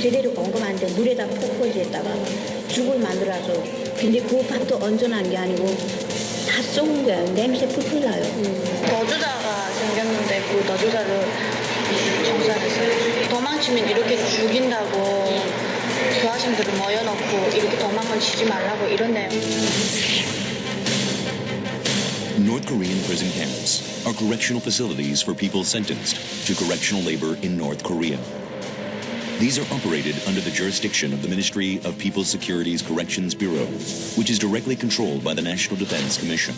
제대로 공급하는데 물에다 포커지에다가 죽을 만들어서 근데 그 밥도 얹어놓은 게 아니고 다 썩은 거야 냄새 풀풀 나요 너주자가 생겼는데 그 청소했어요. 도망치면 이렇게 죽인다고 교화생들을 모여놓고 이렇게 도망을 치지 말라고 이러네요. North Korean prison camps are correctional facilities for people sentenced to correctional labor in North Korea. These are operated under the jurisdiction of the Ministry of People's Security's Corrections Bureau, which is directly controlled by the National Defense Commission.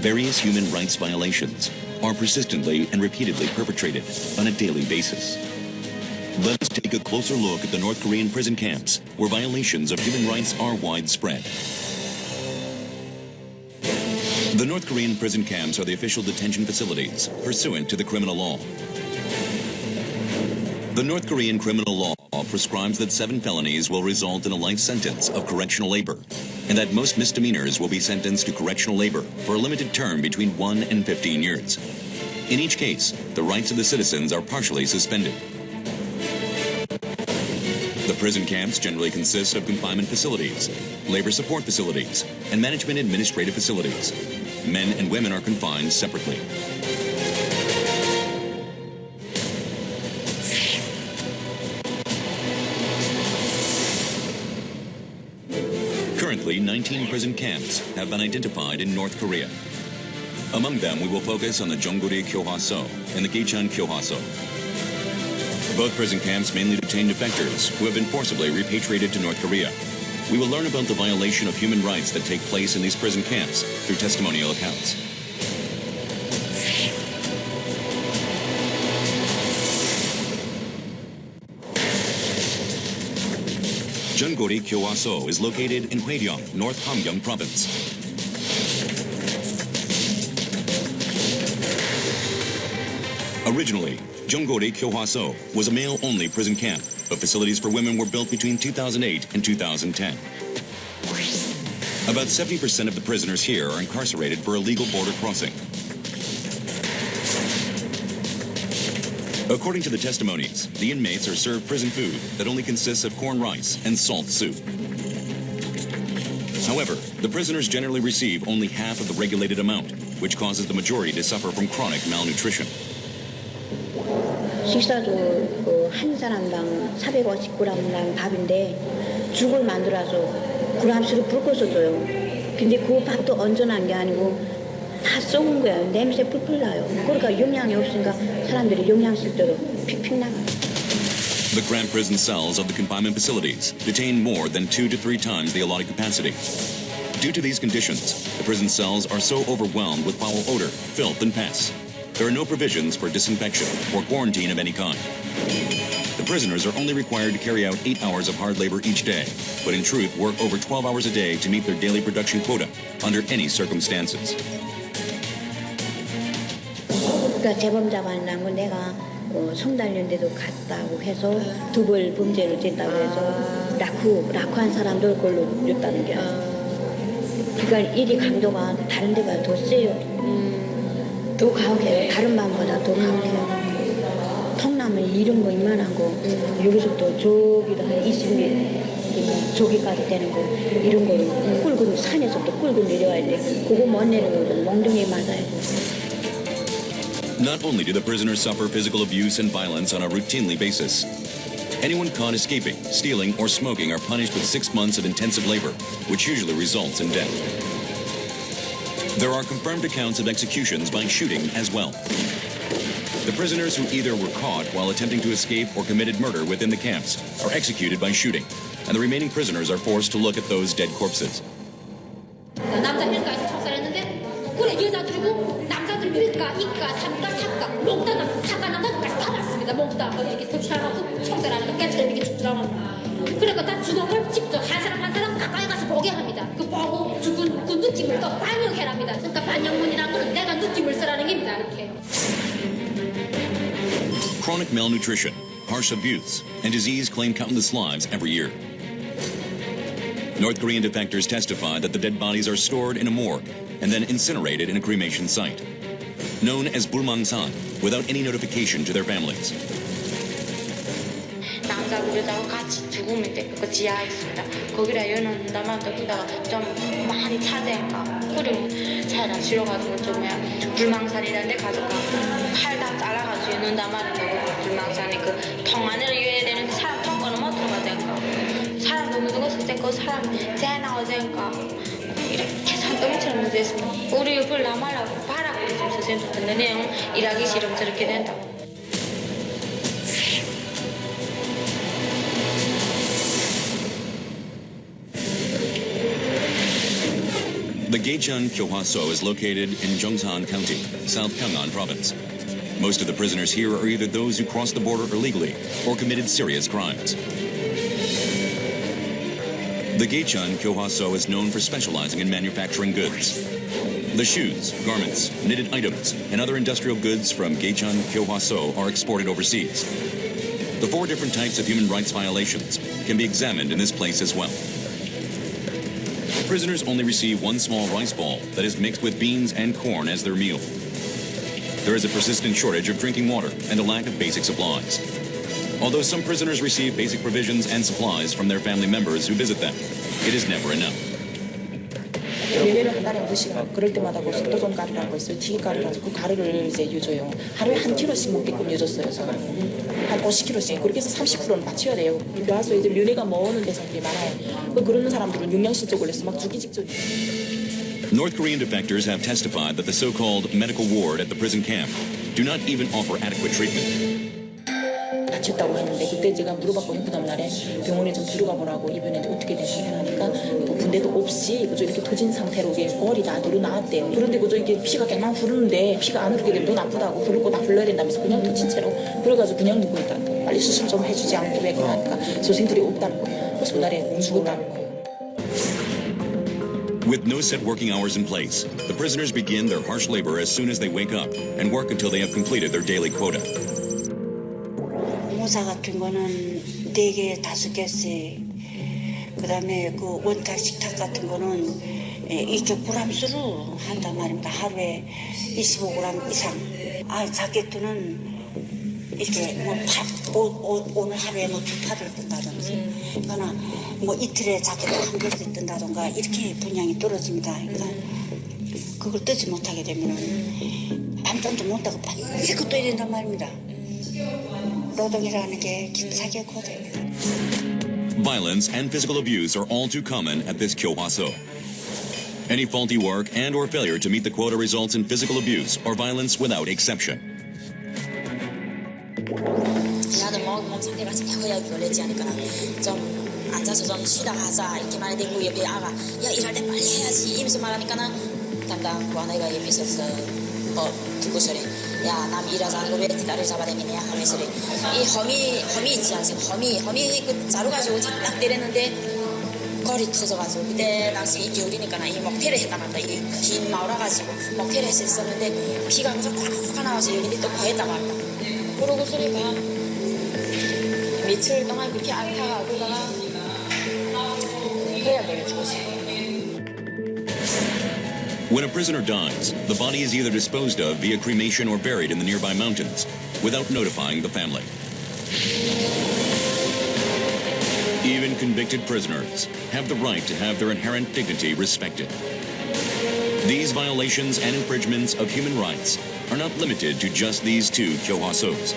Various human rights violations are persistently and repeatedly perpetrated on a daily basis. Let us take a closer look at the North Korean prison camps where violations of human rights are widespread. The North Korean prison camps are the official detention facilities pursuant to the criminal law. The North Korean criminal law prescribes that seven felonies will result in a life sentence of correctional labor, and that most misdemeanors will be sentenced to correctional labor for a limited term between 1 and 15 years. In each case, the rights of the citizens are partially suspended. The prison camps generally consist of confinement facilities, labor support facilities, and management administrative facilities. Men and women are confined separately. Currently, 19 prison camps have been identified in North Korea. Among them, we will focus on the Jonggori Kyohwaso and the Gaechun Kyohwaso. Both prison camps mainly detain defectors who have been forcibly repatriated to North Korea. We will learn about the violation of human rights that take place in these prison camps through testimonial accounts. Jeongori Kyohwaso is located in Hoeryong, North Hamgyong Province. Originally, Jeonggori Kyohwaso was a male-only prison camp, but facilities for women were built between 2008 and 2010. About 70% of the prisoners here are incarcerated for illegal border crossing. According to the testimonies, the inmates are served prison food that only consists of corn rice and salt soup. However, the prisoners generally receive only half of the regulated amount, which causes the majority to suffer from chronic malnutrition. 식사도 그 한 사람당 450g당 밥인데 죽을 만들어서 그람수로 붉어서 줘요. 근데 그 밥도 얹어놓은 게 아니고 다 썩은 거야. 냄새 풀풀 나요. 그러니까 영양이 없으니까 사람들이 영양실조로 픽픽 나가요. The cramped prison cells of the confinement facilities detain more than two to three times the allotted capacity. Due to these conditions, the prison cells are so overwhelmed with foul odor, filth, and pests. There are no provisions for disinfection or quarantine of any kind. The prisoners are only required to carry out eight hours of hard labor each day, but in truth work over 12 hours a day to meet their daily production quota under any circumstances. 그러니까 재범자 만나고 내가 어, 성달연대도 갔다고 해서 두벌 범죄를 졌다고 해서 라쿠 라쿠한 사람들 걸로 줬다는 게 그러니까 일이 강도가 다른 데가 더 세요. 더 가혹해요. 다른 밤보다 더 가혹해요. 통나무 이런 거 이만한 거 여기서 또 저기도 한 20몇 저기까지 되는 거 이런 거를 끌고 산에서 또 끌고 내려와야 돼. 그거 못 내려오면 몽둥이 맞아야 돼. Not only do the prisoners suffer physical abuse and violence on a routinely basis, anyone caught escaping, stealing, or smoking are punished with six months of intensive labor, which usually results in death. There are confirmed accounts of executions by shooting as well. The prisoners who either were caught while attempting to escape or committed murder within the camps are executed by shooting, and the remaining prisoners are forced to look at those dead corpses. 이가 삼가 사가 몽다 남 사가 남자까지 다 났습니다 몽다 이렇게 도시락하고 청소하는 깨처럼 이렇게 죽더라고 그러니까 다 죽은 걸 직접 한 사람 한 사람 가까이 가서 보게 합니다 그 보고 죽은 그 느낌을 또 반영해랍니다 그러니까 반영문이라는 거는 내가 느낌을 쓰라는 겁니다 이렇게 Chronic malnutrition, harsh abuse, and disease claim countless lives every year. North Korean defectors testify that the dead bodies are stored in a morgue and then incinerated in a cremation site, Known as Bulmangsan, without any notification to their families. 남자 거기다 우리하고 같이 죽으면 돼. 그 지하에 있습니다. 거기다 여놓는다면 거기다가 좀 많이 차대니까 그리고 차에다 실어가지고 좀 뭐야 불망산이라는 데 가져가 팔다 잘라가지고 여놓는단 말이야. 그 불망산에 그통 안에 이어야 되는데 사람 통 거는 못 들어가자니까 사람 너무 죽었을 때 그 사람 재 나오자니까 이렇게 산더미처럼 묻어있습니다. 우리 남하려고 바라고 있으면 선생님 듣는 내용 일하기 싫으면 저렇게 된다고. The Geichun Kyohwaso is located in Zhongshan County, South Pyongan Province. Most of the prisoners here are either those who crossed the border illegally or committed serious crimes. The Geichun Kyohwaso is known for specializing in manufacturing goods. The shoes, garments, knitted items, and other industrial goods from Gaechun Kyohwaso are exported overseas. The four different types of human rights violations can be examined in this place as well. Prisoners only receive one small rice ball that is mixed with beans and corn as their meal. There is a persistent shortage of drinking water and a lack of basic supplies. Although some prisoners receive basic provisions and supplies from their family members who visit them, it is never enough. 예배를 한 달에 한 번씩 그럴 때마다 그 속도종 가루라고 있어요. 튀김가루라서 그 가루를 이제 유줘요. 하루에 한 킬로씩 먹게끔 유줬어요. 저는 한 50킬로씩 그렇게 해서 30%는 맞춰야 돼요. 교화소 애들 윤회가 모으는 대상들이 많아요. 그 그런 사람들은 영양실조 걸려서 막 죽기 직전. North Korean defectors have testified that the so-called medical ward at the prison camp do not even offer adequate treatment. 다쳤다고 했는데 그때 제가 물어봤거든요. 그 다음날에 병원에 좀 데려가 보라고 이번에 어떻게 되시냐 군대도 없이 그저 이렇게 터진 상태로 이게 골이 다 드러나왔대요. 그런데 그저 이게 피가 갱만 흐르는데 피가 안 흐르게 되면 더 나쁘다고 흐를 거다 흘러야 된다면서 그냥 터진 채로 그래가지고 그냥 눕고 있다는 거예요. 빨리 수술 좀 해주지 않고 왜 그러니까 선생들이 없다는 거예요. 그래서 그날에 죽었다는 거예요. With no set working hours in place, the prisoners begin their harsh labor as soon as they wake up and work until they have completed their daily quota. 모사 같은 거는 네 개, 다섯 개씩. 그 다음에 그 원탁 식탁 같은 거는 예, 이쪽 브람수로 한단 말입니다. 하루에 25g 이상. 아, 자켓도는 이렇게 뭐 오, 오, 오늘 하루에 뭐두 파를 뜬다든지, 그거나 뭐 이틀에 자켓 한 개씩 뜬다던가 이렇게 분량이 떨어집니다. 그러니까 그걸 뜨지 못하게 되면은 밤잠도 못 자고 밤새고 떠야 된단 말입니다. 노동이라는 게 김사계 고대입니다. Violence and physical abuse are all too common at this kyohwaso. Any faulty work and or failure to meet the quota results in physical abuse or violence without exception. 어, 법 듣고 소리. 야 남 일하자 안 고베 나를 잡아다니냐 하면 소리. 이 허미 허미 있지 않습 허미 허미 그 자루 가지고 딱 때렸는데 거리 터져가지고 그때 당시 이 겨울이니까 나이 먹태를 했다말다. 이긴 마을아가지고 먹태를 했었는데 비가 엄청 꽉꽉 나와서 여기는 또 거했다 말다 그러고 소리가 며칠 동안 그렇게 안 타가고다가 해야 되겠지 When a prisoner dies, the body is either disposed of via cremation or buried in the nearby mountains without notifying the family. Even convicted prisoners have the right to have their inherent dignity respected. These violations and infringements of human rights are not limited to just these two kyohwasos.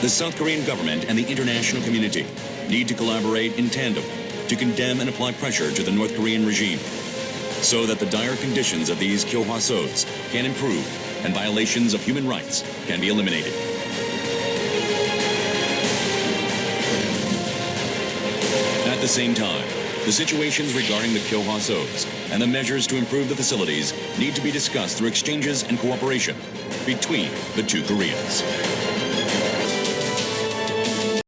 The South Korean government and the international community need to collaborate in tandem to condemn and apply pressure to the North Korean regime so that the dire conditions of these kyohwasos can improve and violations of human rights can be eliminated. At the same time, the situations regarding the kyohwasos and the measures to improve the facilities need to be discussed through exchanges and cooperation between the two Koreas.